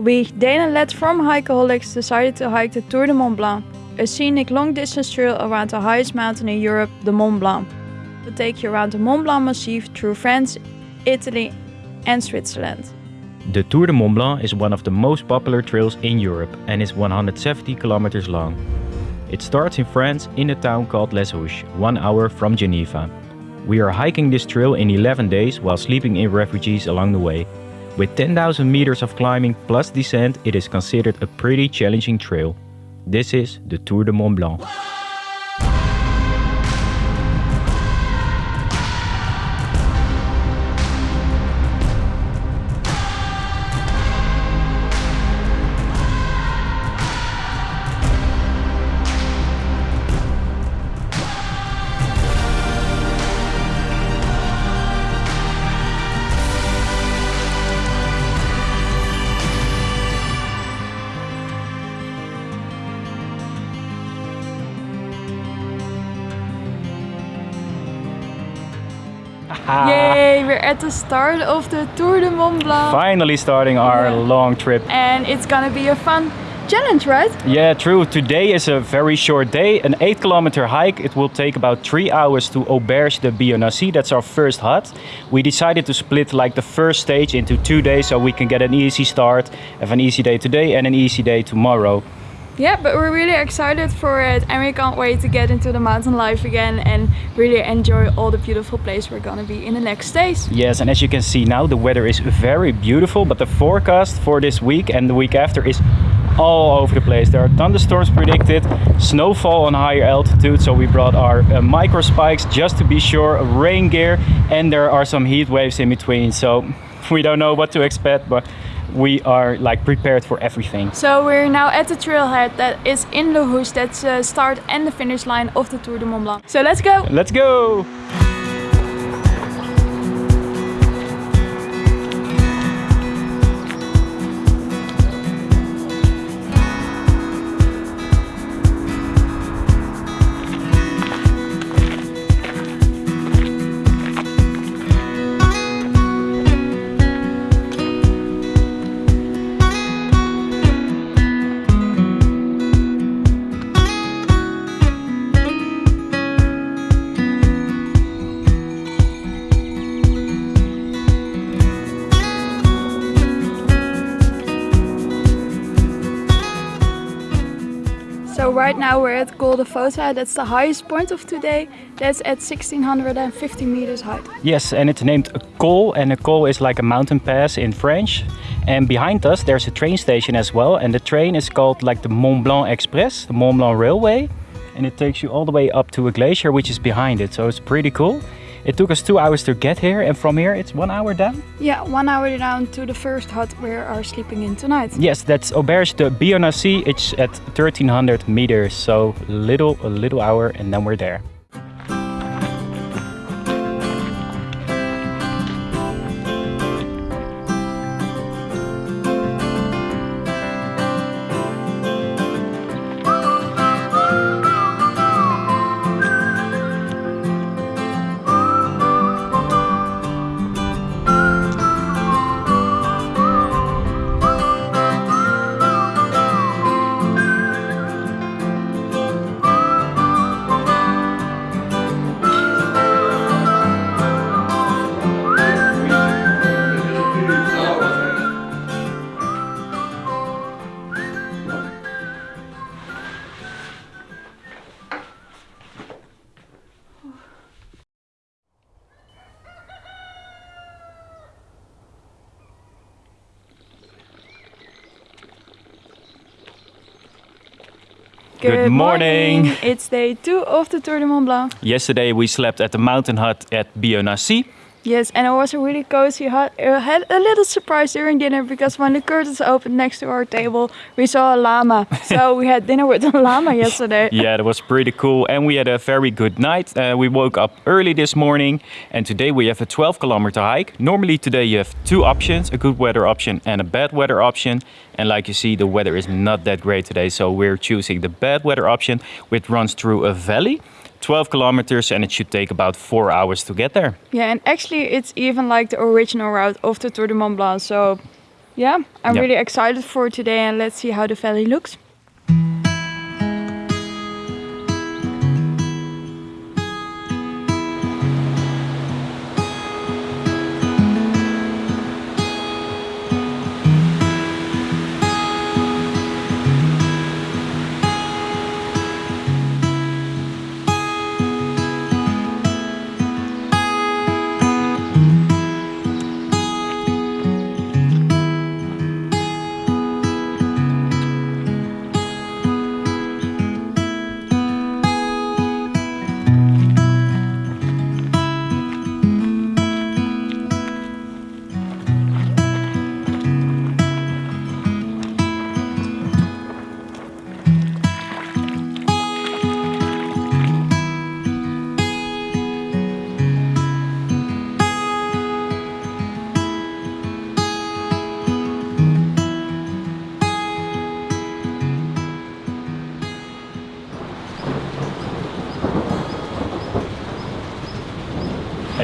We, Dana led from Hikeaholics, decided to hike the Tour de Mont Blanc, a scenic long distance trail around the highest mountain in Europe, the Mont Blanc. Will take you around the Mont Blanc Massif through France, Italy, and Switzerland. The Tour de Mont Blanc is one of the most popular trails in Europe and is 170 kilometers long. It starts in France in a town called Les Houches, one hour from Geneva. We are hiking this trail in 11 days while sleeping in refugees along the way. With 10,000 meters of climbing plus descent, it is considered a pretty challenging trail. This is the Tour de Mont Blanc. The start of the Tour de Mont Blanc. Finally starting our Yeah. long trip. And it's gonna be a fun challenge, right? Yeah, true. Today is a very short day, an 8 kilometer hike. It will take about 3 hours to Auberge de Bionnassay. That's our first hut. We decided to split like the first stage into two days so we can get an easy start, have an easy day today and an easy day tomorrow. Yeah, but we're really excited for it and we can't wait to get into the mountain life again and really enjoy all the beautiful place we're gonna be in the next days. Yes, and as you can see now, the weather is very beautiful, but the forecast for this week and the week after is all over the place. There are thunderstorms predicted, snowfall on higher altitude, so we brought our uh, micro spikes just to be sure, rain gear, and there are some heat waves in between, so we don't know what to expect, but we are like prepared for everything. So we're now at the trailhead that is in Les Houches, that's the start and the finish line of the Tour de Mont Blanc. So let's go! Let's go! At Col de Voza, that's the highest point of today. That's at 1650 meters height. Yes, and it's named col, and a col is like a mountain pass in French. And behind us, there's a train station as well, and the train is called like the Mont Blanc Express, the Mont Blanc Railway, and it takes you all the way up to a glacier which is behind it. So it's pretty cool. It took us two hours to get here, and from here it's one hour down. Yeah, one hour down to the first hut we are sleeping in tonight. Yes, that's Auberge de Bionnassay. It's at 1300 meters, so little a little hour, and then we're there. Good morning. It's day two of the Tour de Mont Blanc. Yesterday we slept at the mountain hut at Bionnassay. Yes, and it was a really cozy hut. I had a little surprise during dinner because when the curtains opened next to our table, we saw a llama. so we had dinner with a llama yesterday. Yeah, that was pretty cool. And we had a very good night. Uh, we woke up early this morning and today we have a 12 kilometer hike. Normally today you have two options, a good weather option and a bad weather option. And like you see, the weather is not that great today. So we're choosing the bad weather option, which runs through a valley. 12 kilometers and it should take about four hours to get there. Yeah, and actually it's even like the original route of the Tour de Mont Blanc. So Yeah, I'm Yeah. really excited for today and let's see how the valley looks.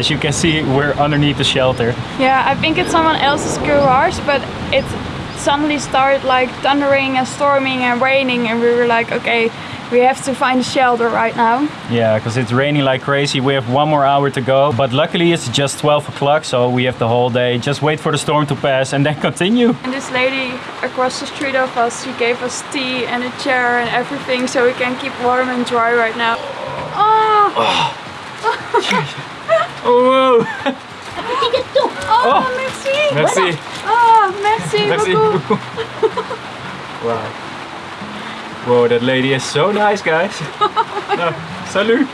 As you can see, we're underneath the shelter. Yeah, I think it's someone else's garage, but it suddenly started like thundering and storming and raining, and we were like, okay, we have to find a shelter right now. Yeah, because it's raining like crazy. We have one more hour to go, but luckily it's just 12 o'clock, so we have the whole day. Just wait for the storm to pass and then continue. And this lady across the street of us, she gave us tea and a chair and everything so we can keep warm and dry right now. Oh, Oh, Oh, oh, oh, merci. merci. Oh, merci, Merci. beaucoup. wow. Whoa, that lady is so nice, guys. no, salut.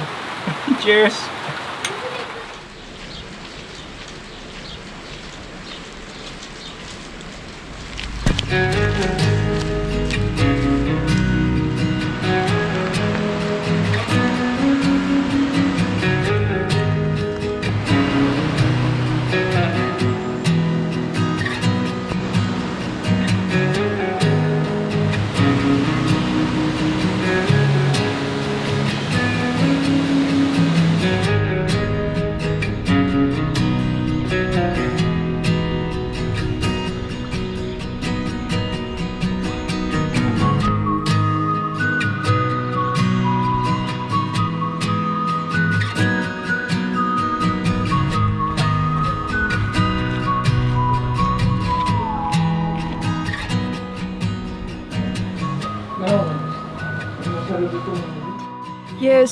Cheers. Mm.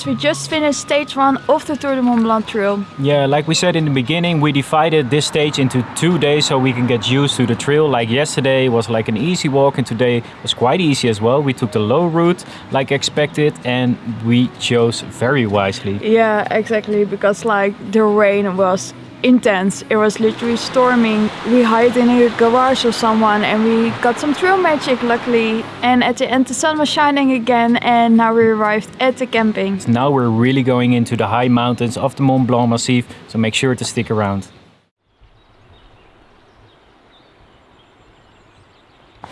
We just finished stage one of the Tour de Mont Blanc trail. Yeah, like we said in the beginning, we divided this stage into two days so we can get used to the trail. Like yesterday was like an easy walk and today was quite easy as well. We took the low route like expected and we chose very wisely. Yeah, exactly, because like the rain was intense. It was literally storming. We hid in a garage of someone and we got some trail magic luckily. And at the end the sun was shining again and now we arrived at the camping. Now we're really going into the high mountains of the Mont Blanc Massif, so make sure to stick around.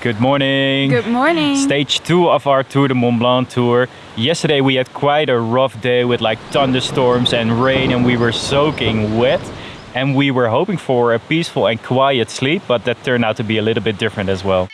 Good morning. Good morning. Stage two of our Tour de Mont Blanc tour. Yesterday we had quite a rough day with like thunderstorms and rain and we were soaking wet. And we were hoping for a peaceful and quiet sleep, but that turned out to be a little bit different as well.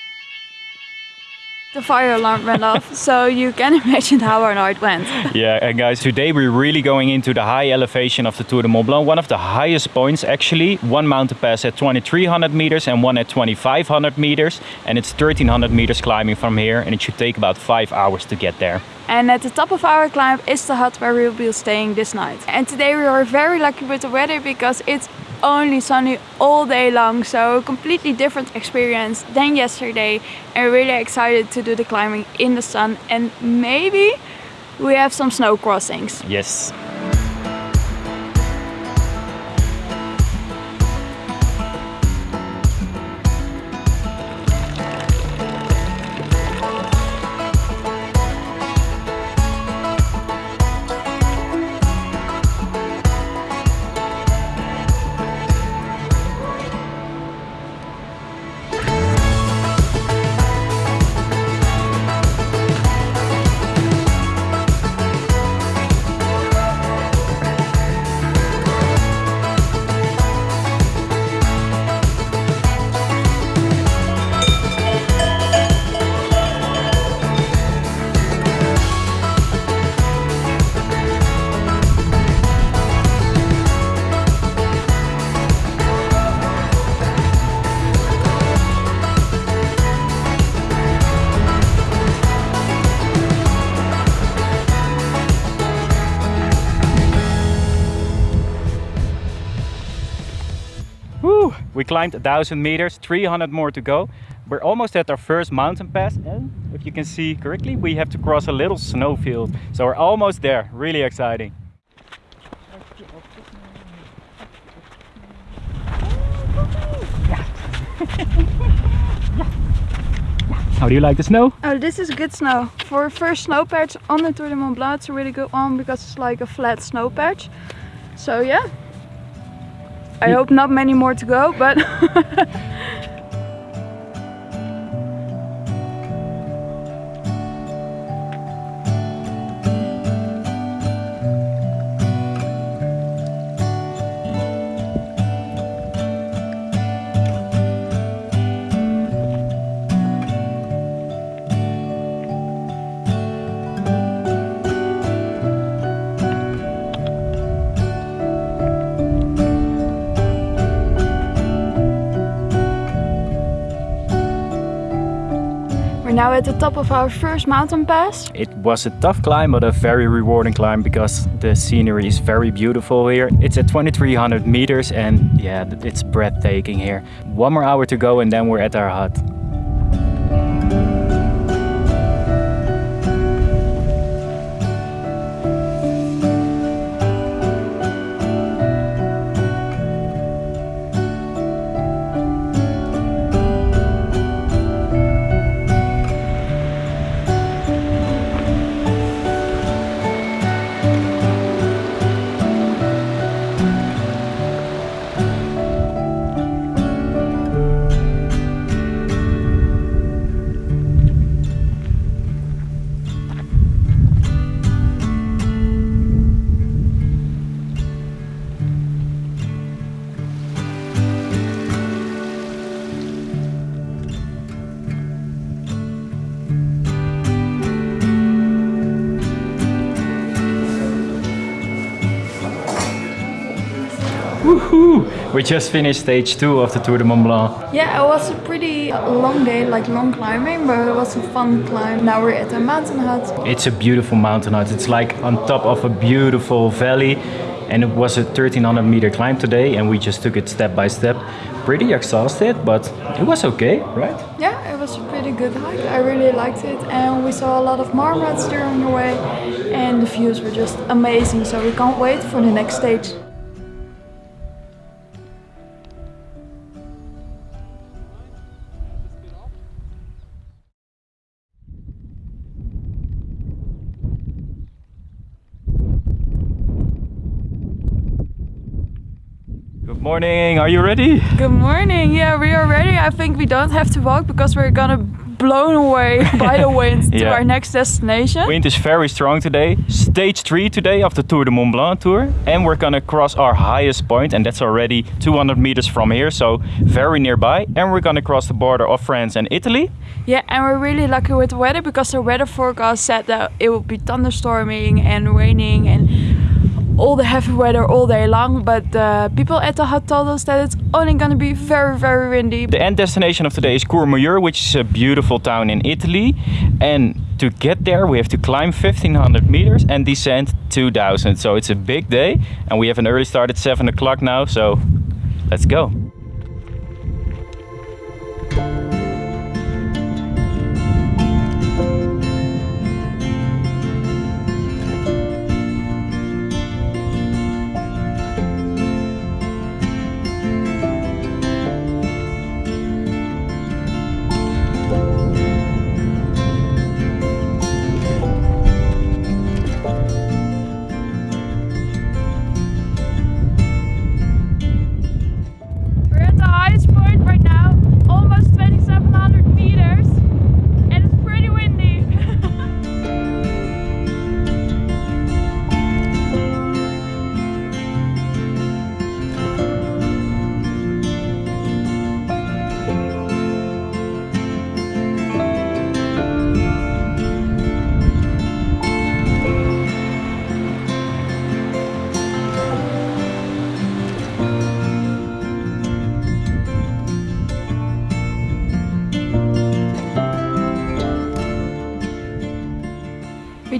The fire alarm went off, so you can imagine how our night went. Yeah, and guys, today we're really going into the high elevation of the Tour de Mont Blanc, one of the highest points actually. One mountain pass at 2300 meters and one at 2500 meters, and it's 1300 meters climbing from here, and it should take about five hours to get there. And at the top of our climb is the hut where we'll be staying this night. And today we are very lucky with the weather because it's only sunny all day long, so completely different experience than yesterday. And really excited to do the climbing in the sun and maybe we have some snow crossings. Yes. Climbed 1000 meters, 300 more to go. We're almost at our first mountain pass and if you can see correctly, we have to cross a little snowfield. So we're almost there, really exciting. How do you like the snow? Oh, this is good snow. For first snow patch on the Tour de Mont Blanc, it's a really good one because it's like a flat snow patch. So yeah. I hope not many more to go, but at the top of our first mountain pass. It was a tough climb, but a very rewarding climb because the scenery is very beautiful here. It's at 2300 meters and yeah, it's breathtaking here. One more hour to go and then we're at our hut. Woohoo! We just finished stage two of the Tour de Mont Blanc. Yeah, it was a pretty long day, like long climbing, but it was a fun climb. Now we're at a mountain hut. It's a beautiful mountain hut. It's like on top of a beautiful valley. And it was a 1300 meter climb today, and we just took it step by step. Pretty exhausted, but it was okay, right? Yeah, it was a pretty good hike. I really liked it, and we saw a lot of marmots during the way, and the views were just amazing. So we can't wait for the next stage. Morning. Are you ready? Good morning. Yeah, we are ready. I think we don't have to walk because we're gonna blown away by the wind to our next destination. Wind is very strong today. Stage three today of the Tour de Mont Blanc tour, and we're gonna cross our highest point, and that's already 200 meters from here, so very nearby. And we're gonna cross the border of France and Italy. Yeah, and we're really lucky with the weather because the weather forecast said that it would be thunderstorming and raining and all the heavy weather all day long. But uh, people at the hut told us that it's only gonna be very, very windy. The end destination of today is Courmayeur, which is a beautiful town in Italy. And to get there, we have to climb 1500 meters and descend 2000. So it's a big day, and we have an early start at 7 o'clock now. So let's go.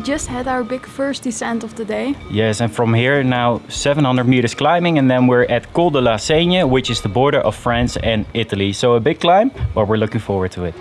Just had our big first descent of the day. Yes, and from here now 700 meters climbing, and then we're at Col de la Seigne, which is the border of France and Italy. So a big climb, but we're looking forward to it.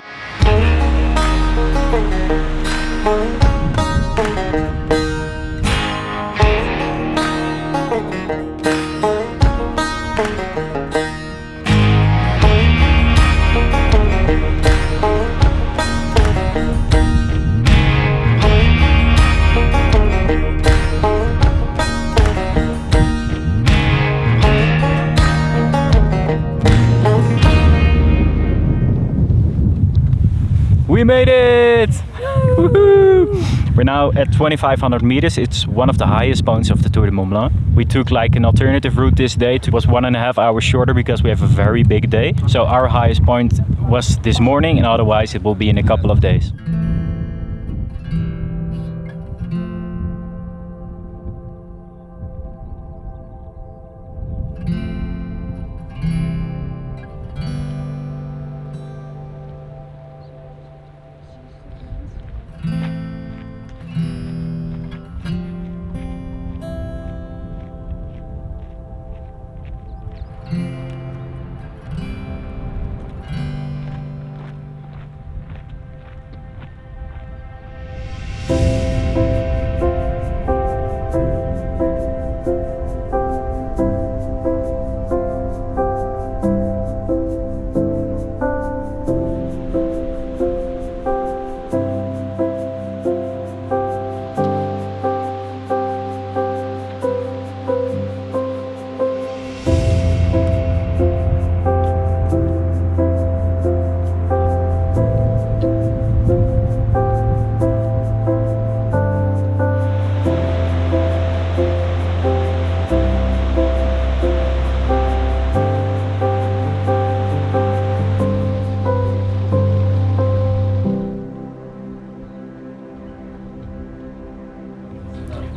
We're now at 2500 meters. It's one of the highest points of the Tour de Mont Blanc. We took like an alternative route this day. It was one and a half hours shorter because we have a very big day. So our highest point was this morning and otherwise it will be in a couple of days.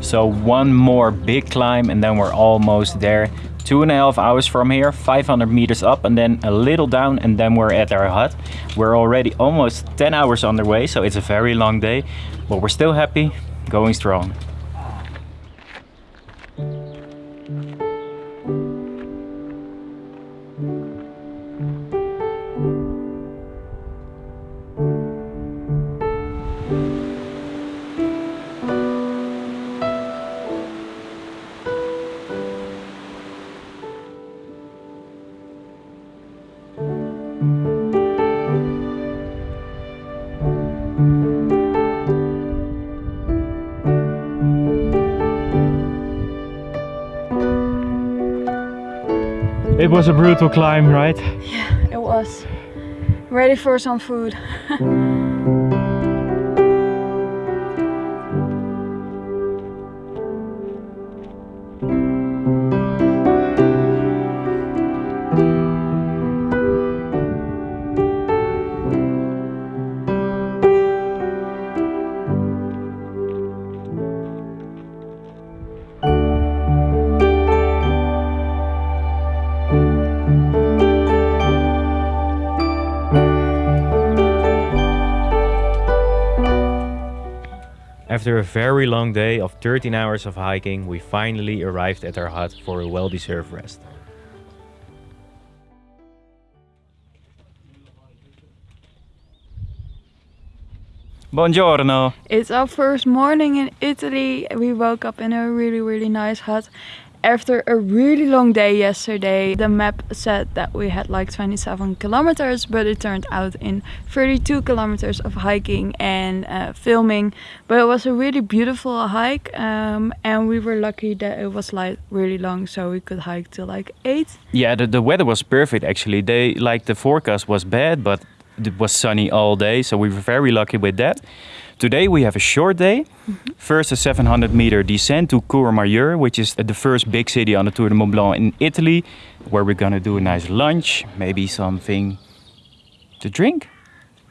So one more big climb and then we're almost there. Two and a half hours from here, 500 meters up and then a little down and then we're at our hut. We're already almost 10 hours on the way, so it's a very long day, but we're still happy, going strong. Was a brutal climb, right? Yeah, it was. Ready for some food. After a very long day of 13 hours of hiking, we finally arrived at our hut for a well-deserved rest. Buongiorno! It's our first morning in Italy. We woke up in a really, really nice hut. After a really long day yesterday, the map said that we had like 27 kilometers, but it turned out in 32 kilometers of hiking and uh, filming. But it was a really beautiful hike, um, and we were lucky that it was like really long, so we could hike till like 8. Yeah, the, the weather was perfect actually. They like the forecast was bad, but it was sunny all day, so we were very lucky with that. Today we have a short day. Mm -hmm. First a 700 meter descent to Courmayeur, which is the first big city on the Tour de Mont Blanc in Italy, where we're gonna do a nice lunch, maybe something to drink.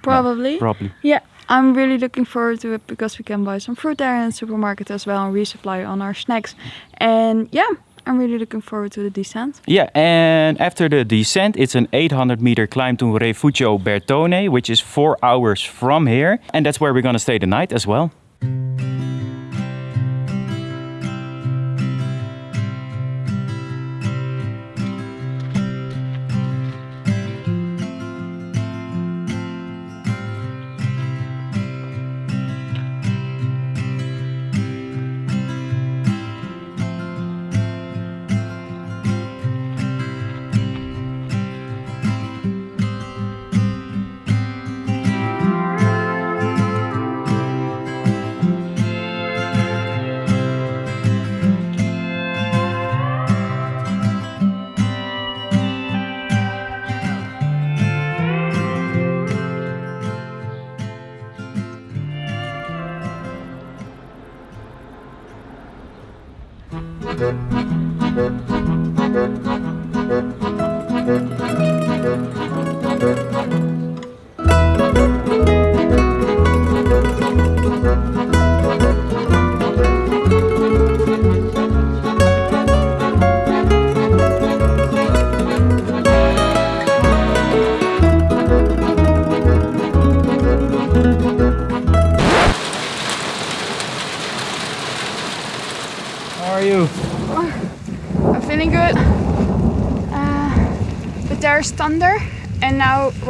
Probably. No, probably. Yeah, I'm really looking forward to it because we can buy some fruit there in the supermarket as well and resupply on our snacks. And yeah, I'm really looking forward to the descent. Yeah, and after the descent, it's an 800 meter climb to Rifugio Bertone, which is four hours from here. And that's where we're gonna stay the night as well. How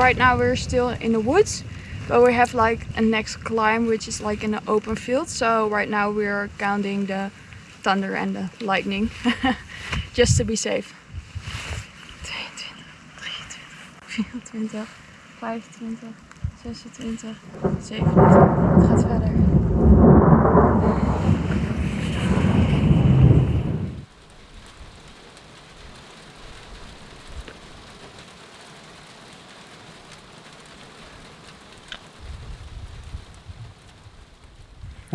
right now, we're still in the woods. But we have like a next climb, which is like in an open field. So right now we're counting the thunder and the lightning, just to be safe. 22, 23, 24, 25, 26, 27. Het gaat verder.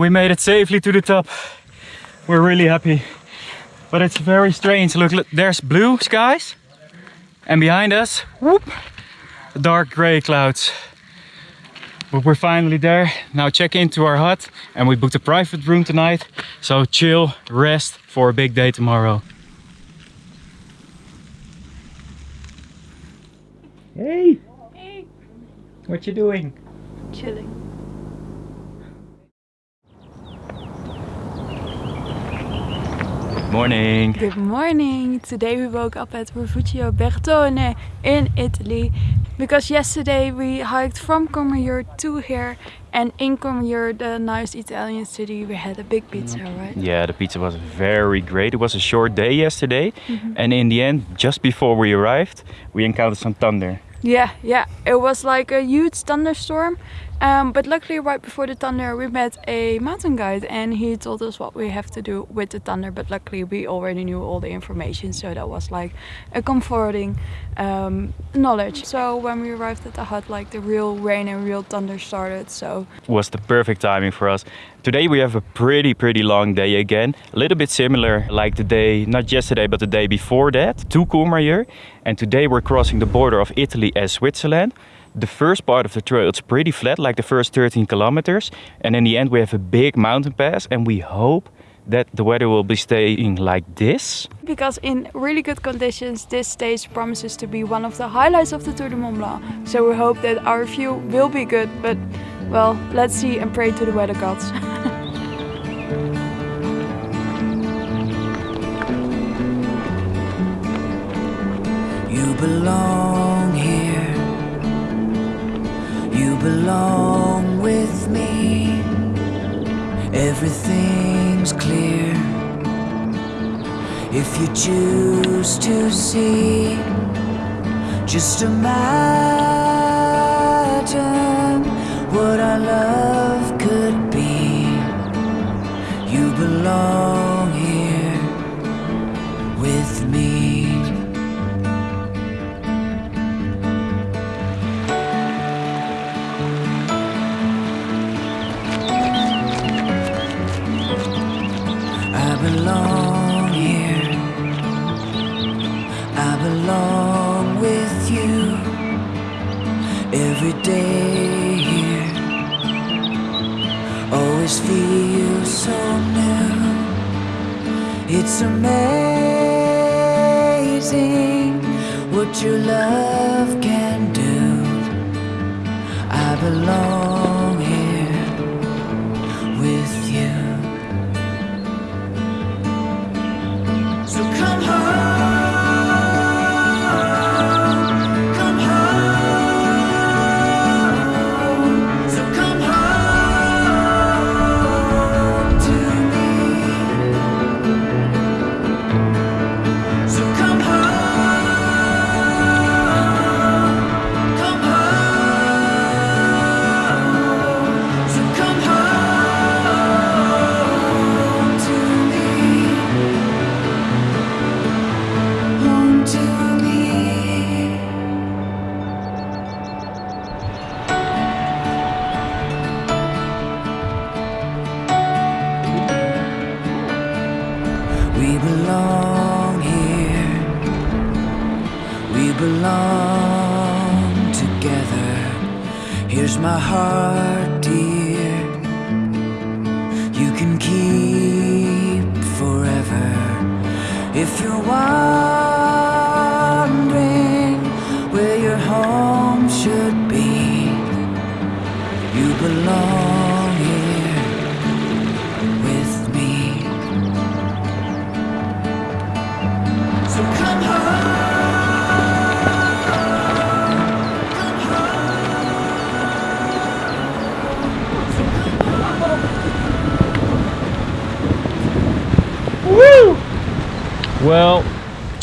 We made it safely to the top. We're really happy. But it's very strange. Look, look there's blue skies. And behind us, whoop, dark gray clouds. But we're finally there. Now check into our hut and we booked a private room tonight. So chill, rest for a big day tomorrow. Hey, Hey, what you doing? chilling. Morning. Good morning. Today we woke up at Rifugio Bertone in Italy because yesterday we hiked from Courmayeur to here and in Courmayeur, the nice Italian city, we had a big pizza, mm-hmm. right? Yeah, the pizza was very great. It was a short day yesterday, mm-hmm. and in the end, just before we arrived, we encountered some thunder. Yeah, yeah. It was like a huge thunderstorm. Um, but luckily, right before the thunder, we met a mountain guide and he told us what we have to do with the thunder. But luckily, we already knew all the information, so that was like a comforting um, knowledge. So when we arrived at the hut, like the real rain and real thunder started. So was the perfect timing for us. Today we have a pretty, pretty long day again. A little bit similar like the day, not yesterday, but the day before that, to Courmayeur. And today we're crossing the border of Italy and Switzerland. The first part of the trail, it's pretty flat, like the first 13 kilometers. And in the end, we have a big mountain pass, and we hope that the weather will be staying like this. because in really good conditions, this stage promises to be one of the highlights of the Tour de Mont Blanc. So we hope that our view will be good, but well, let's see and pray to the weather gods. You belong here. You belong with me. Everything's clear. If you choose to see, just imagine what our love could be. You belong every day here. Always feel so new. It's amazing what your love can do. I belong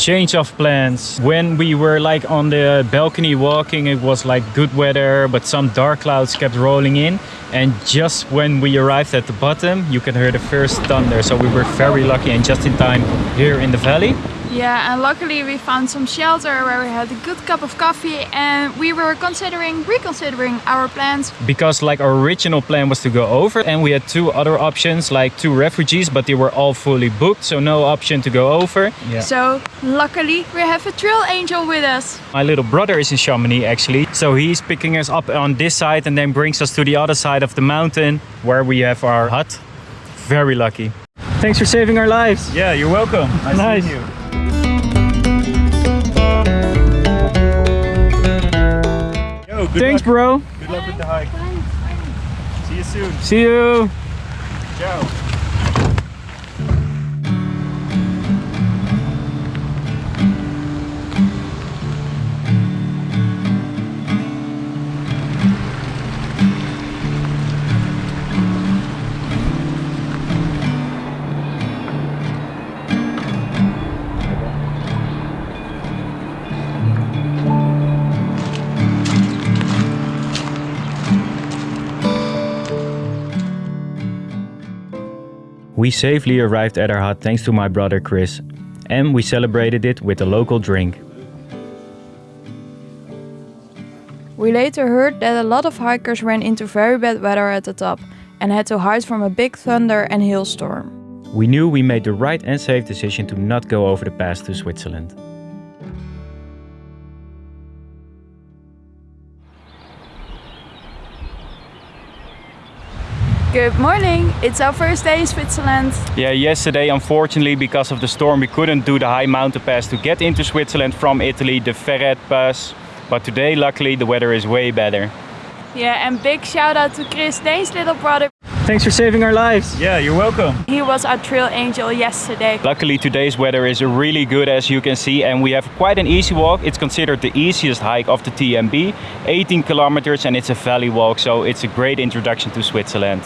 change of plans. When we were like on the balcony walking, it was like good weather, but some dark clouds kept rolling in. And just when we arrived at the bottom, you can hear the first thunder. So we were very lucky and just in time here in the valley. Yeah, and luckily we found some shelter where we had a good cup of coffee and we were considering, reconsidering our plans. Because like our original plan was to go over and we had two other options like two refugees, but they were all fully booked. So no option to go over. Yeah. So luckily we have a trail angel with us. My little brother is in Chamonix actually. So he's picking us up on this side and then brings us to the other side of the mountain where we have our hut. Very lucky. Thanks for saving our lives. Yeah, you're welcome. Nice, Nice. meeting you. Yo, good Thanks, luck. bro. Good luck with the hike. See you soon. See you. Ciao. We safely arrived at our hut thanks to my brother Chris, and we celebrated it with a local drink. We later heard that a lot of hikers ran into very bad weather at the top and had to hide from a big thunder and hailstorm. We knew we made the right and safe decision to not go over the pass to Switzerland. Good morning, it's our first day in Switzerland. Yeah, yesterday, unfortunately, because of the storm, we couldn't do the high mountain pass to get into Switzerland from Italy, the Ferret Pass. But today, luckily, the weather is way better. Yeah, and big shout out to Chris, Dane's little brother. Thanks for saving our lives. Yeah, you're welcome. He was our trail angel yesterday. Luckily, today's weather is really good, as you can see, and we have quite an easy walk. It's considered the easiest hike of the TMB, 18 kilometers, and it's a valley walk, so it's a great introduction to Switzerland.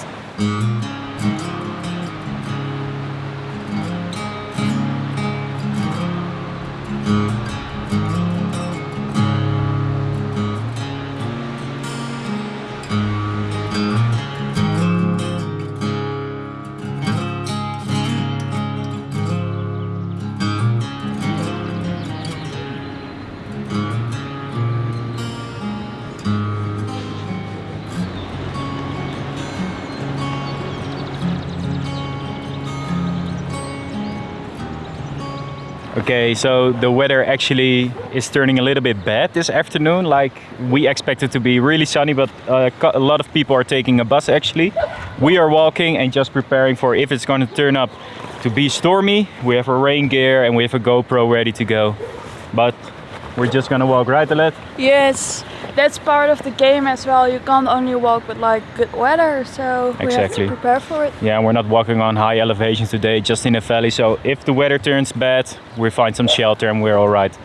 Okay, so the weather actually is turning a little bit bad this afternoon. Like we expected to be really sunny, but uh, a lot of people are taking a bus actually. We are walking and just preparing for if it's going to turn up to be stormy. We have our rain gear and we have a GoPro ready to go. But we're just gonna walk, right, Alet? Yes, that's part of the game as well. You can't only walk with like good weather, so we have to prepare for it. Yeah, we're not walking on high elevations today, just in a valley. So if the weather turns bad, we find some shelter and we're all right.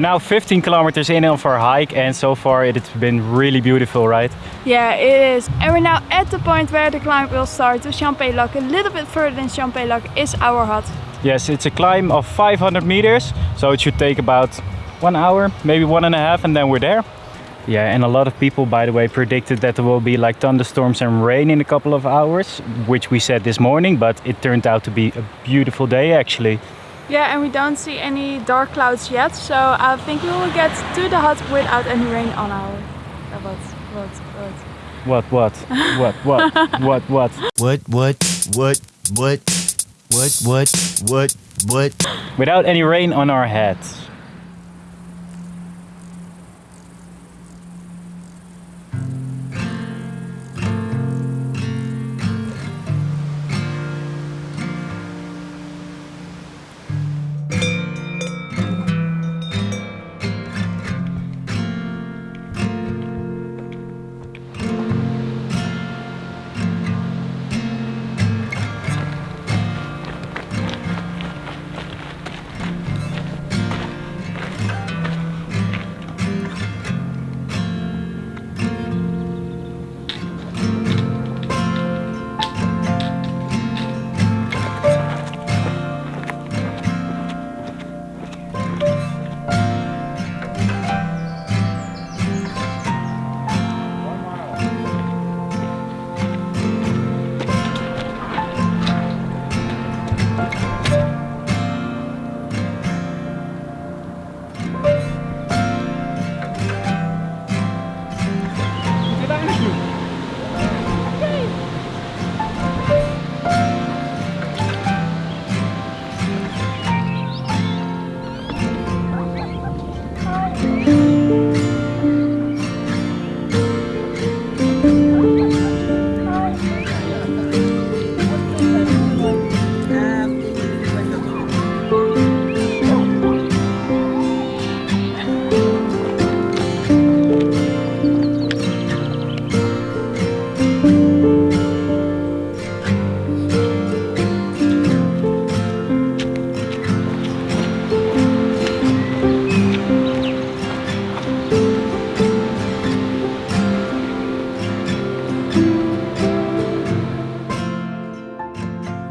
We're now 15 kilometers in of our hike, and so far it's been really beautiful, right? Yeah, it is. And we're now at the point where the climb will start to Champex-Lac. A little bit further than Champex-Lac is our hut. Yes, it's a climb of 500 meters, so it should take about one hour, maybe one and a half, and then we're there. Yeah, and a lot of people, by the way, predicted that there will be like thunderstorms and rain in a couple of hours, which we said this morning, but it turned out to be a beautiful day actually. Yeah, and we don't see any dark clouds yet, so I think we will get to the hut without any rain on our. Uh, what? What? What? What, what? what, what? What, what? What, what, what, what, what, what, what, what? Without any rain on our heads.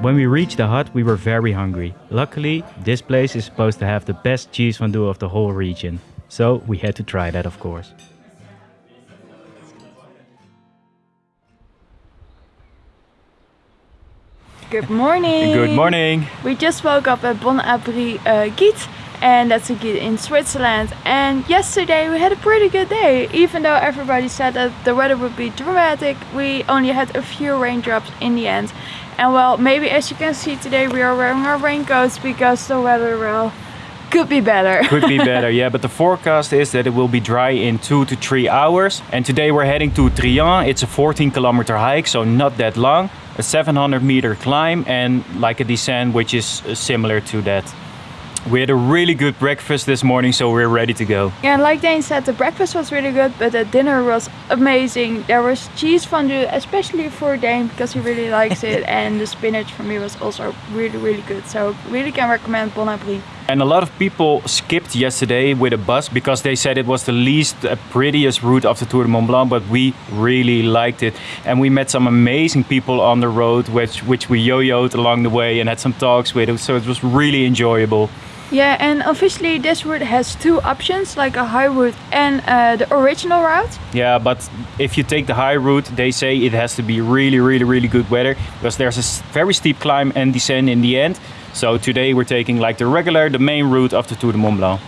When we reached the hut, we were very hungry. Luckily, this place is supposed to have the best cheese fondue of the whole region. So we had to try that, of course. Good morning. Good morning. We just woke up at Bon Abri uh, Gîte, and that's a Gîte in Switzerland. And yesterday we had a pretty good day, even though everybody said that the weather would be dramatic. We only had a few raindrops in the end. And well, maybe as you can see today, we are wearing our raincoats because the weather well could be better. Could be better, yeah, but the forecast is that it will be dry in two to three hours. And today we're heading to Trient. It's a 14 kilometer hike, so not that long. A 700 meter climb and like a descent, which is uh, similar to that. We had a really good breakfast this morning, so we're ready to go. Yeah, and like Dane said, the breakfast was really good, but the dinner was amazing. There was cheese fondue, especially for Dane because he really likes it, and the spinach for me was also really, really good. So really can recommend Bon Abri. And a lot of people skipped yesterday with a bus because they said it was the least uh, prettiest route of the Tour de Mont Blanc, but we really liked it. And we met some amazing people on the road, which, which we yo-yoed along the way and had some talks with, so it was really enjoyable. Yeah, and officially this route has two options, like a high route and uh, the original route. Yeah, but if you take the high route, they say it has to be really, really, really good weather because there's a very steep climb and descent in the end. So today we're taking like the regular, the main route of the Tour de Mont Blanc.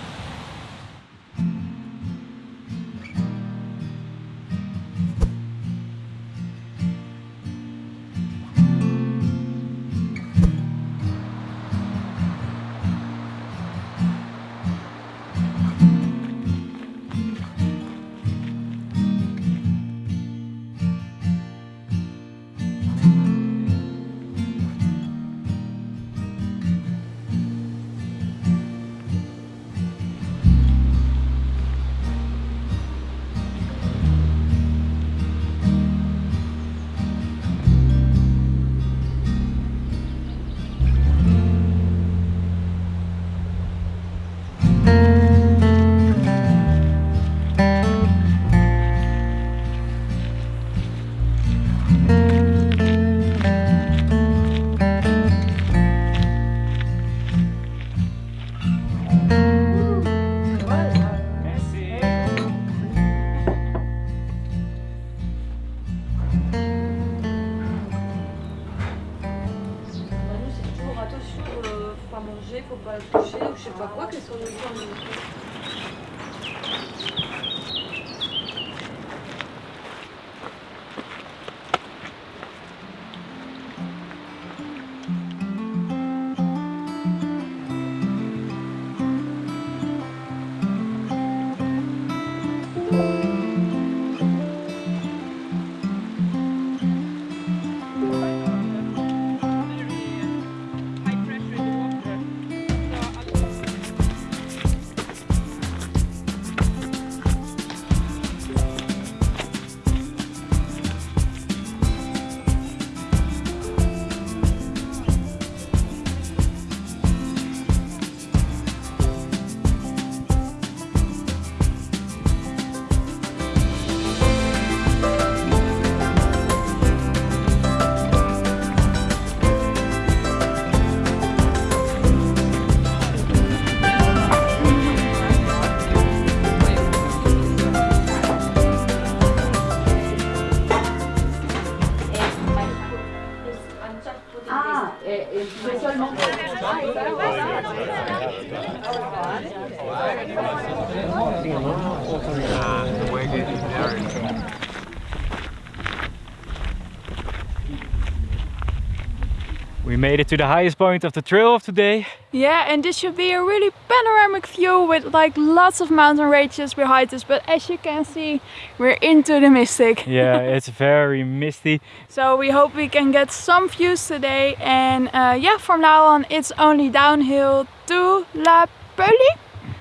To the highest point of the trail of today. Yeah, and this should be a really panoramic view with like lots of mountain ranges behind us. But as you can see, we're into the mystic. Yeah, it's very misty. So we hope we can get some views today. And uh, yeah, from now on, it's only downhill to La Peuli.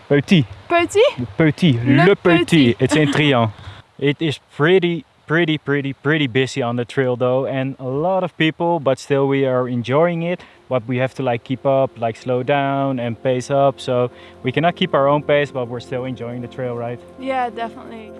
Petit, Petit. petit, Le le, Petit. petit. It's in Trient. It is pretty, pretty, pretty, pretty busy on the trail though, and a lot of people. But still, we are enjoying it. But we have to like keep up, like slow down and pace up. So we cannot keep our own pace, but we're still enjoying the trail, right? Yeah, definitely.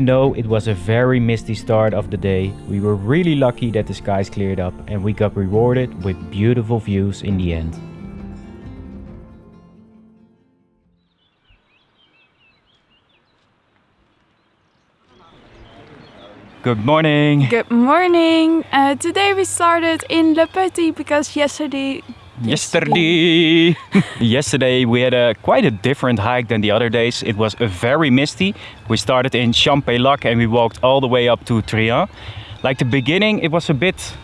Even though it was a very misty start of the day, we were really lucky that the skies cleared up and we got rewarded with beautiful views in the end. Good morning. Good morning. Uh, today we started in Le Petit because yesterday Yesterday, yesterday we had a quite a different hike than the other days. It was a very misty. We started in Champex-Lac and we walked all the way up to Trient. Like the beginning, it was a bit,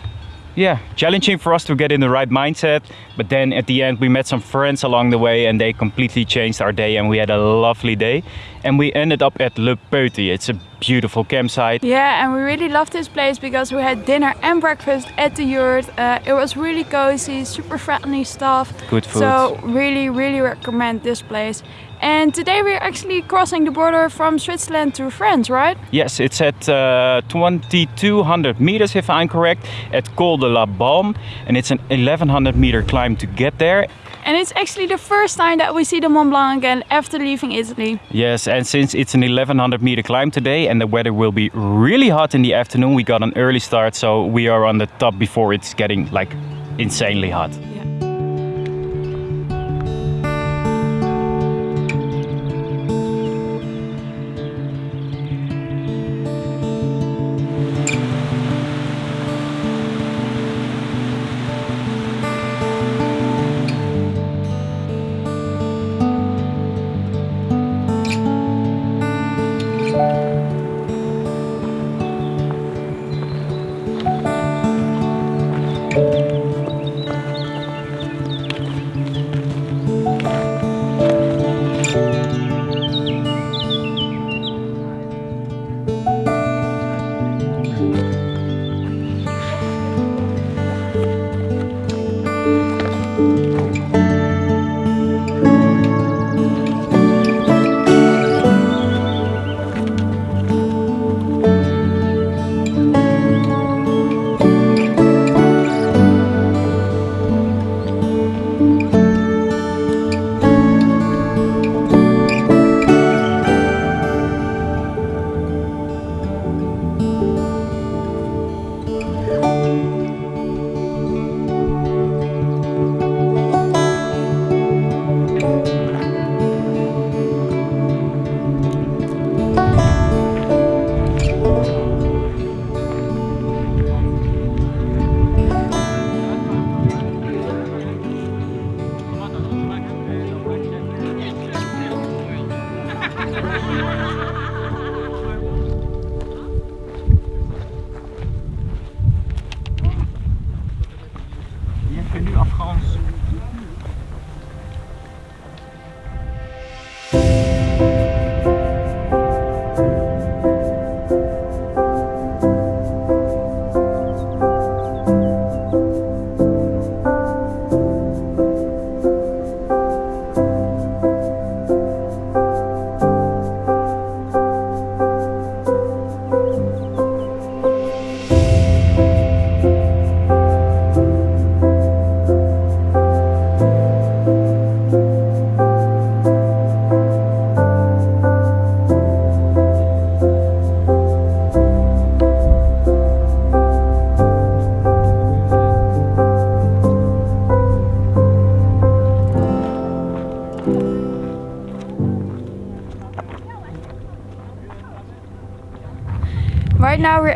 yeah, challenging for us to get in the right mindset. But then at the end, we met some friends along the way and they completely changed our day and we had a lovely day. And we ended up at Le Petit. It's a beautiful campsite. Yeah, and we really loved this place because we had dinner and breakfast at the yurt. Uh, it was really cozy, super friendly stuff. Good food. So really, really recommend this place. And today we're actually crossing the border from Switzerland to France, right? Yes, it's at uh, 2200 meters if I'm correct, at Col de la Balme, and it's an 1100 meter climb to get there. And it's actually the first time that we see the Mont Blanc again after leaving Italy. Yes, and since it's an 1100 meter climb today and the weather will be really hot in the afternoon, we got an early start, so we are on the top before it's getting like insanely hot. Bienvenue en France.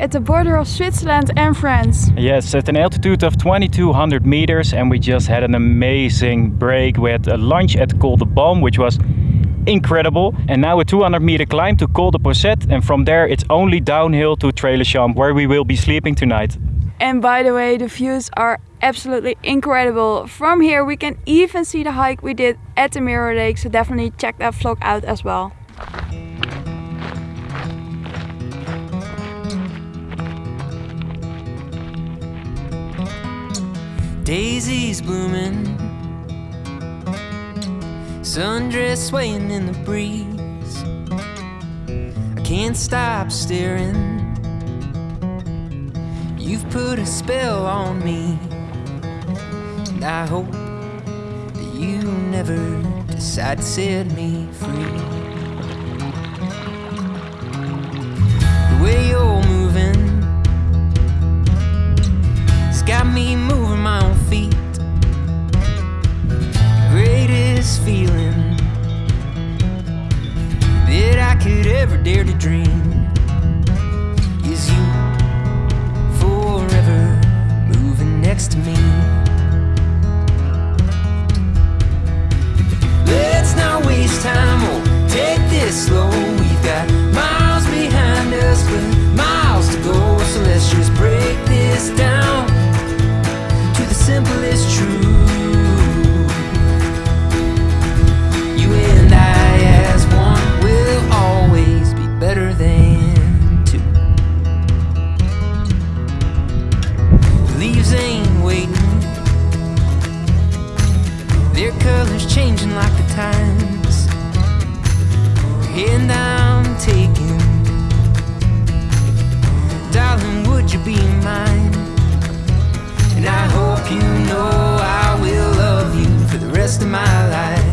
At the border of Switzerland and France. Yes, at an altitude of 2200 meters, and we just had an amazing break. We had a lunch at Col de Balme, which was incredible, and now a 200 meter climb to Col de Posettes, and from there it's only downhill to Tré-le-Champ, where we will be sleeping tonight. And by the way, the views are absolutely incredible. From here we can even see the hike we did at the Mirror Lake, so definitely check that vlog out as well. Daisies blooming, sundress swaying in the breeze. I can't stop staring. You've put a spell on me, and I hope that you never decide to set me free. The way you're moving, it's got me moving ever dare to dream is you forever moving next to me. Let's not waste time or take this slow. We've got miles behind us, but miles to go. So let's just break this down to the simplest truth. Times. And I'm taking. Darling, would you be mine? And I hope you know I will love you for the rest of my life.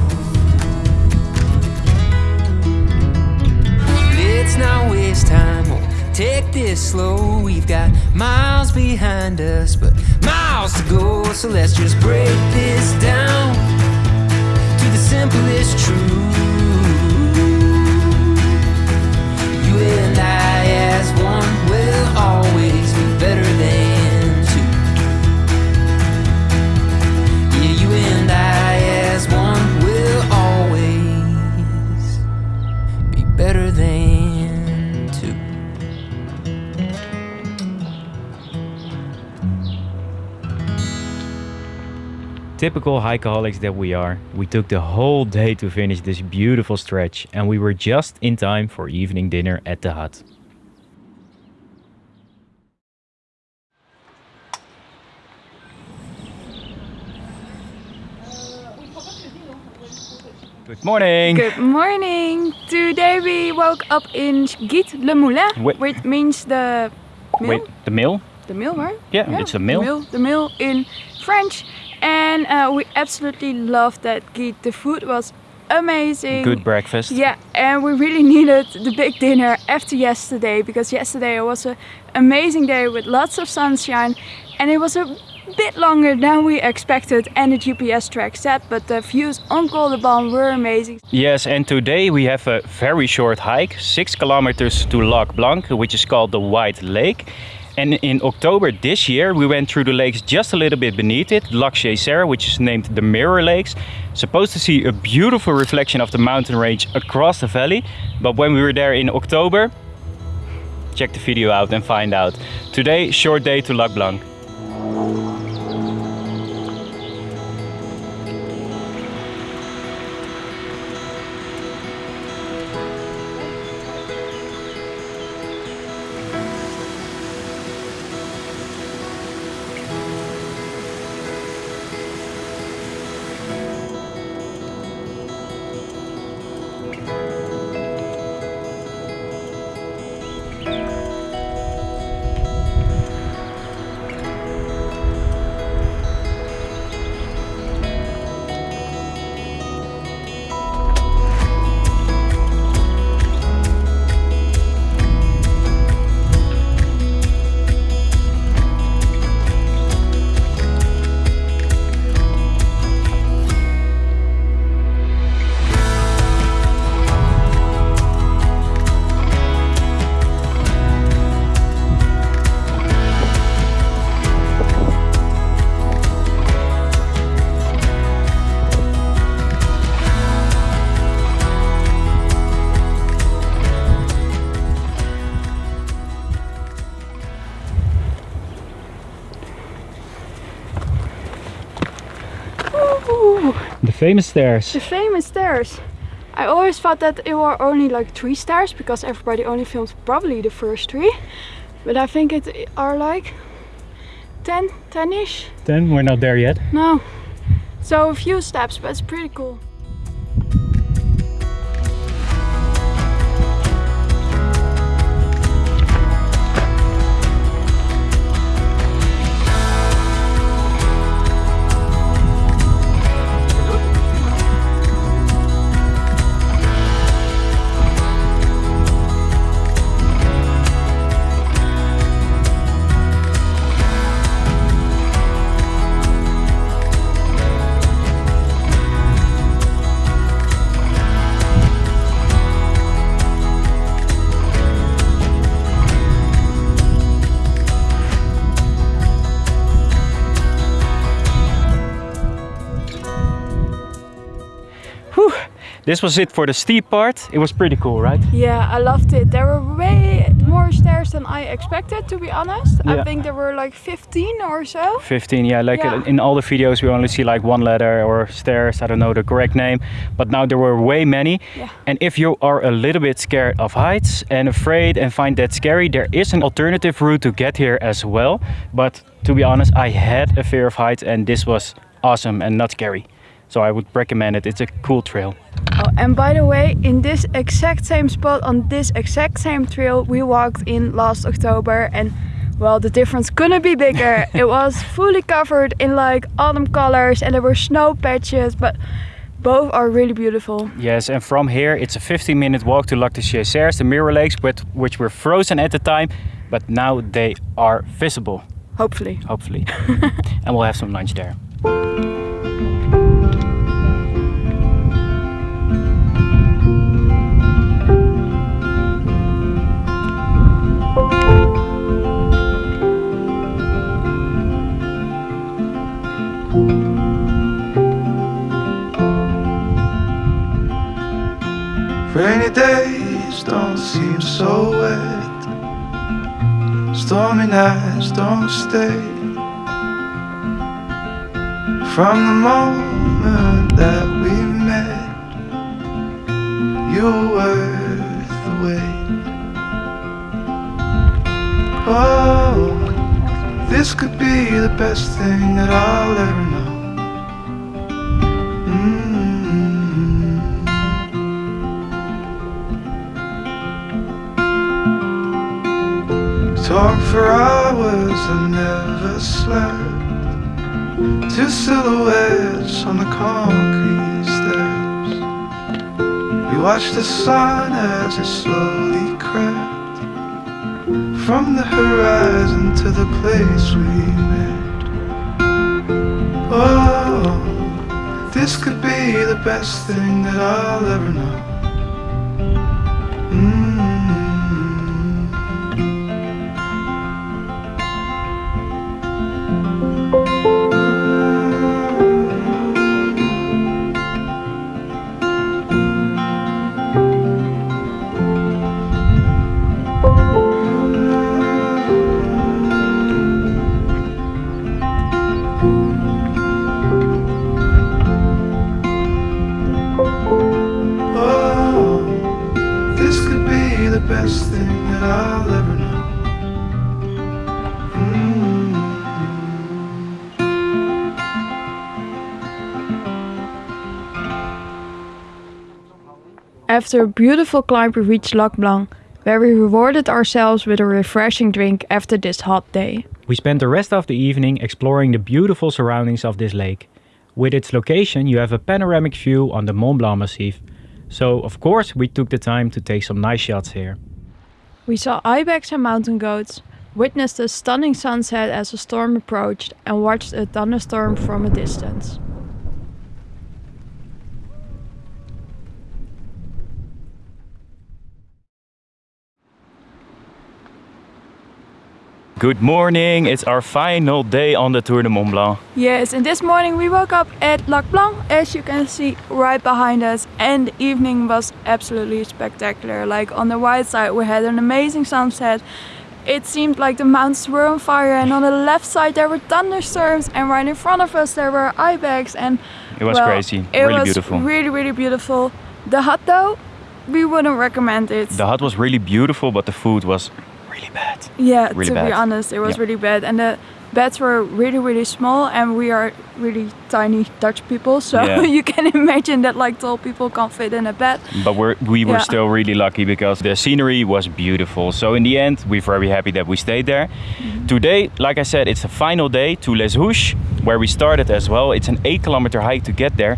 Let's not waste time or take this slow. We've got miles behind us, but miles to go. So let's just break this down the simplest truth. You and I, as one, will always Typical hikeaholics that we are, we took the whole day to finish this beautiful stretch and we were just in time for evening dinner at the hut. Good morning! Good morning! Today we woke up in Gite Le Moulin, Wait. which means the mill. Wait, the mill? The mill, right? Yeah, it's a mill. The mill, the mill in French. And uh, we absolutely loved that. The food was amazing. Good breakfast. Yeah, and we really needed the big dinner after yesterday because yesterday it was an amazing day with lots of sunshine and it was a bit longer than we expected and the GPS track said, but the views on Col de Balme were amazing. Yes, and today we have a very short hike, six kilometers to Lac Blanc, which is called the White Lake. And in October this year, we went through the lakes just a little bit beneath it, Lac Geyser, which is named the Mirror Lakes. Supposed to see a beautiful reflection of the mountain range across the valley. But when we were there in October, check the video out and find out. Today, short day to Lac Blanc. Famous stairs. the famous stairs. I always thought that it were only like three stairs because everybody only filmed probably the first three. But I think it are like 10, 10-ish. Then we're not there yet. No. So a few steps, but it's pretty cool. This was it for the steep part. It was pretty cool, right? Yeah, I loved it. There were way more stairs than I expected, to be honest. Yeah. I think there were like 15 or so. 15, yeah, like Yeah. uh, in all the videos we only see like one ladder or stairs, I don't know the correct name, but now there were way many. Yeah. And if you are a little bit scared of heights and afraid and find that scary, there is an alternative route to get here as well. But to be honest, I had a fear of heights and this was awesome and not scary. So I would recommend it. It's a cool trail. Oh, and by the way, in this exact same spot on this exact same trail we walked in last October and well the difference couldn't be bigger. it was fully covered in like autumn colors and there were snow patches but both are really beautiful. Yes, and from here it's a 15 minute walk to Lac de Chéserys, the mirror lakes, but which were frozen at the time, but now they are visible, Hopefully. hopefully. and we'll have some lunch there. Stormy nights don't stay. From the moment that we met, you were worth the wait. Oh, this could be the best thing that I'll ever Talk for hours and never slept. Two silhouettes on the concrete steps. We watched the sun as it slowly crept from the horizon to the place we met. Oh, this could be the best thing that I'll ever know. After a beautiful climb we reached Lac Blanc where we rewarded ourselves with a refreshing drink after this hot day. We spent the rest of the evening exploring the beautiful surroundings of this lake. With its location, you have a panoramic view on the Mont Blanc Massif. So, of course, we took the time to take some nice shots here. We saw ibex and mountain goats, witnessed a stunning sunset as a storm approached, and watched a thunderstorm from a distance. Good morning, it's our final day on the Tour de Mont Blanc. Yes, and this morning we woke up at Lac Blanc, as you can see right behind us, and the evening was absolutely spectacular. Like on the right side, we had an amazing sunset. It seemed like the mountains were on fire, and on the left side there were thunderstorms, and right in front of us there were ibex, and It was well, crazy, It really was beautiful. really, really beautiful. The hut though, we wouldn't recommend it. The hut was really beautiful, but the food was really bad. Yeah, Really to be honest, it was Yeah. really bad, and the beds were really, really small, and we are really tiny Dutch people, so Yeah. you can imagine that like tall people can't fit in a bed. But we're, we were Yeah. still really lucky because the scenery was beautiful. So in the end, we're very happy that we stayed there. Mm-hmm. Today, like I said, it's the final day to Les Houches, where we started as well. It's an eight kilometer hike to get there.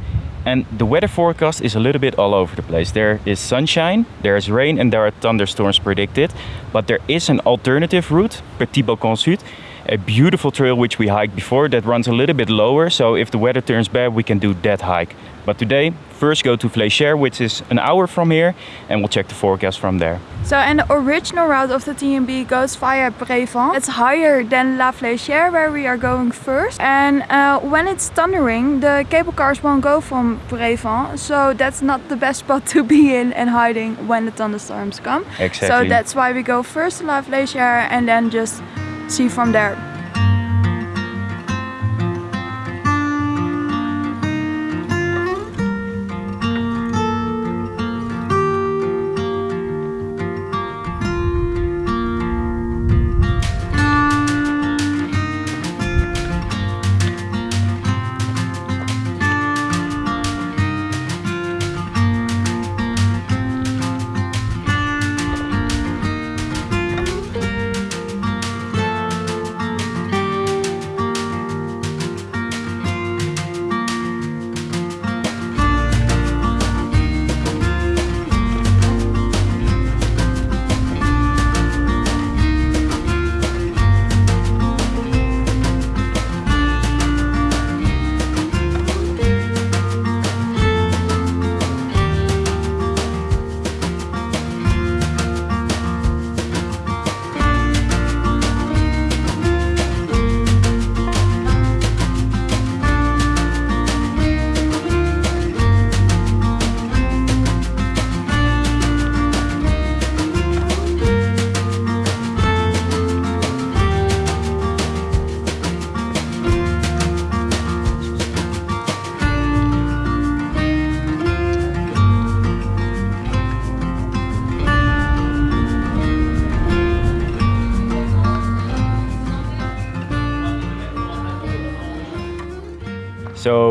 And the weather forecast is a little bit all over the place. There is sunshine, there is rain, and there are thunderstorms predicted. But there is an alternative route, Petit Balcon Sud. a beautiful trail which we hiked before that runs a little bit lower. So if the weather turns bad, we can do that hike. But today, first go to Flégère, which is an hour from here, and we'll check the forecast from there. So, and the original route of the TMB goes via Brevent. It's higher than La Flégère, where we are going first. And uh, when it's thundering, the cable cars won't go from Brevent. So that's not the best spot to be in and hiding when the thunderstorms come. Exactly. So that's why we go first to La Flégère and then just see from there.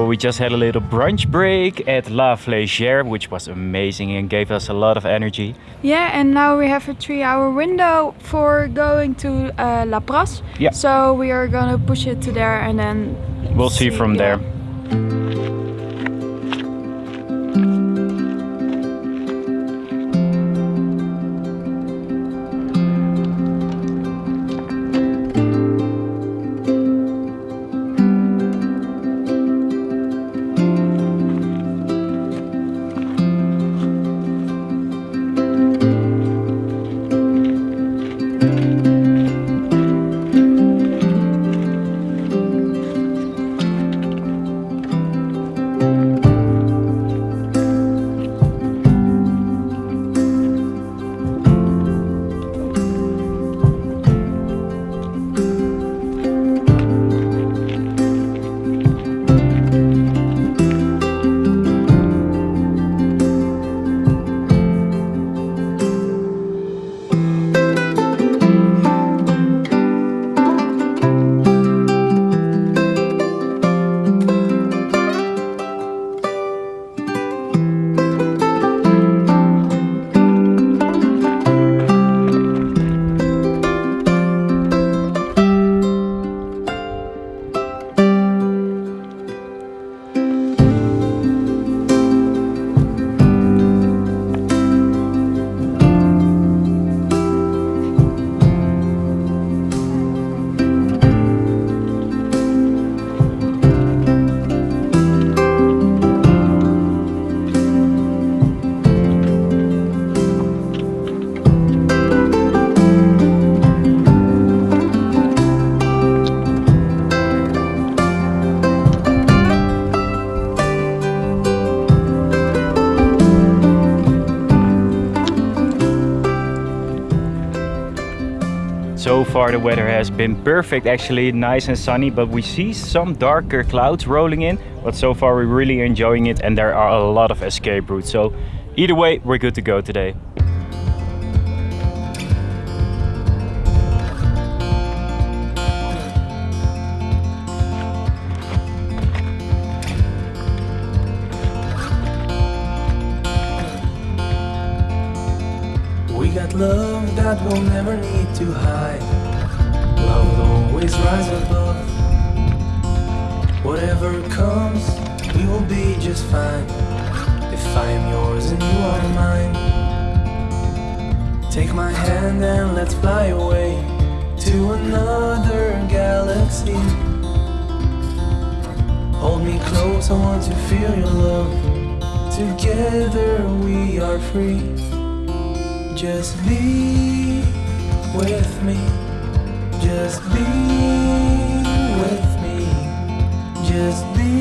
We just had a little brunch break at La Flégère, which was amazing and gave us a lot of energy. Yeah, and now we have a three hour window for going to uh, La Pras. Yeah. So we are gonna push it to there and then We'll see from yeah. there. Far the weather has been perfect actually, nice and sunny, but we see some darker clouds rolling in. But so far we're really enjoying it and there are a lot of escape routes. So either way, we're good to go today. Take my hand and let's fly away. to another galaxy. Hold me close, I want to feel your love. Together we are free. Just be with me. Just be with me. Just be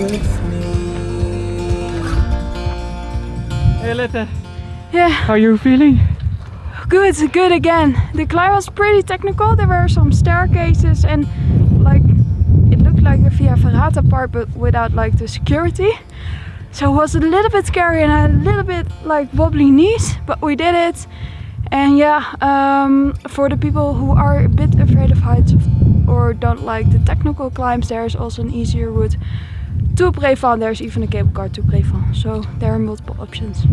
with me. Hey Lette, Yeah, how are you feeling? good, good again. The climb was pretty technical. There were some staircases and like it looked like the Via Ferrata part but without like the security. So it was a little bit scary and a little bit like wobbly knees, but we did it. And yeah, um, for the people who are a bit afraid of heights or don't like the technical climbs, there is also an easier route to Brévent. There's even a cable car to Brévent. So there are multiple options.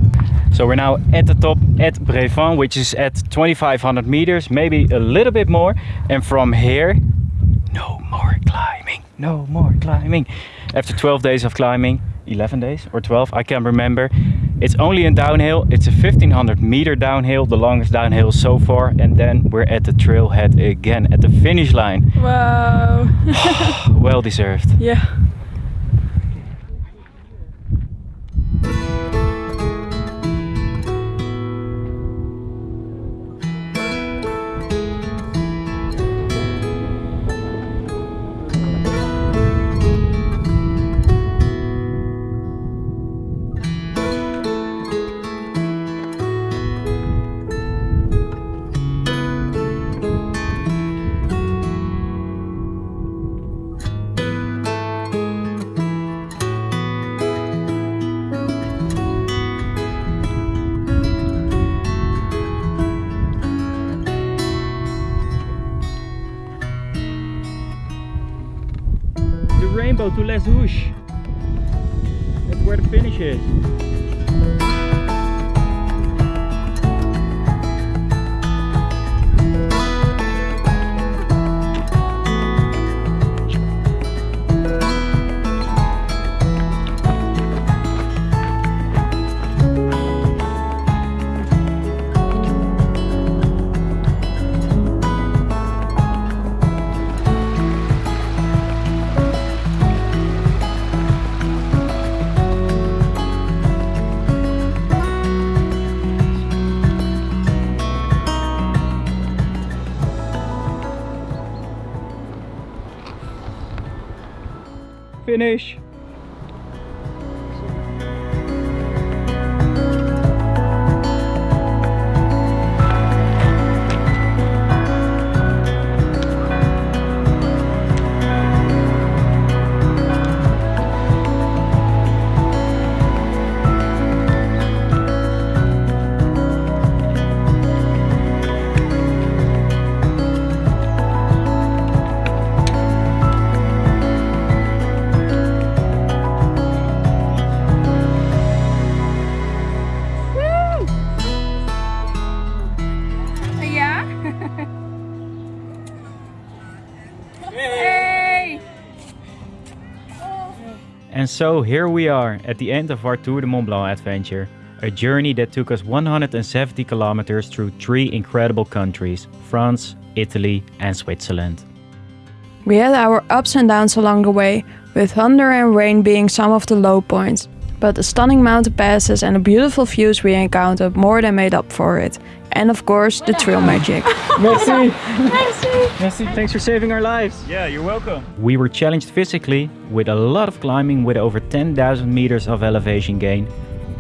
So we're now at the top at Brévent, which is at 2500 meters, maybe a little bit more. And from here, no more climbing, no more climbing. After 12 days of climbing, 11 days or 12, I can't remember. It's only a downhill, it's a 1500 meter downhill, the longest downhill so far. And then we're at the trailhead again, at the finish line. Wow. Well deserved. yeah. Rainbow to Les Houches. That's where the finish is. Finish. So here we are at the end of our Tour de Mont Blanc adventure. A journey that took us 170 kilometers through three incredible countries France, Italy, and Switzerland. We had our ups and downs along the way, with thunder and rain being some of the low points. But the stunning mountain passes and the beautiful views we encountered more than made up for it. And of course, the trail magic. Merci. Merci. Thanks for saving our lives. Yeah, you're welcome. We were challenged physically with a lot of climbing with over 10,000 meters of elevation gain,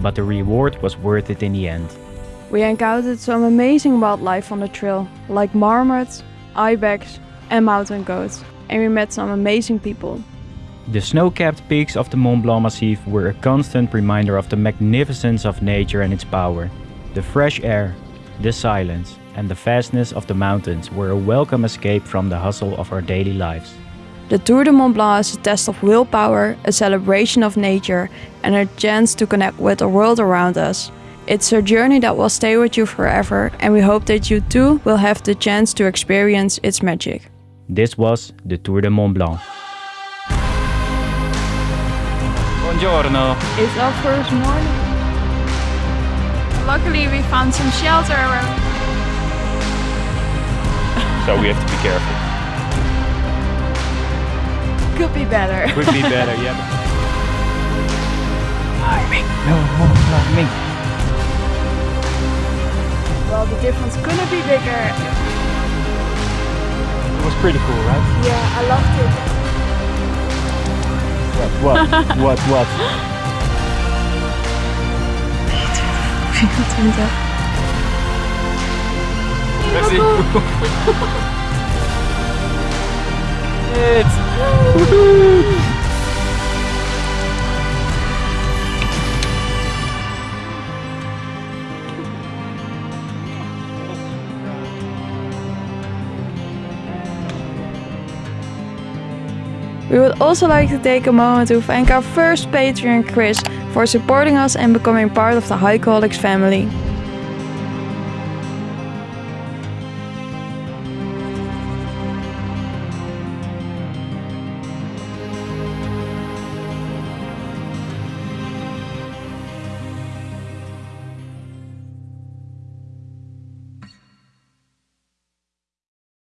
but the reward was worth it in the end. We encountered some amazing wildlife on the trail, like marmots, ibex, and mountain goats. And we met some amazing people. The snow-capped peaks of the Mont Blanc Massif were a constant reminder of the magnificence of nature and its power. The fresh air, the silence, and the vastness of the mountains were a welcome escape from the hustle of our daily lives. The Tour de Mont Blanc is a test of willpower, a celebration of nature, and a chance to connect with the world around us. It's a journey that will stay with you forever, and we hope that you too will have the chance to experience its magic. This was the Tour de Mont Blanc. Buongiorno. It's our first morning. Luckily, we found some shelter. around. So we have to be careful. Could be better. Could be better, yeah. Timing. No more timing. well, the difference couldn't be bigger. It was pretty cool, right? Yeah, I loved it. What? What? what? What? 24. Let's see. it's. We would also like to take a moment to thank our first Patreon, Chris, for supporting us and becoming part of the Hikeaholics family.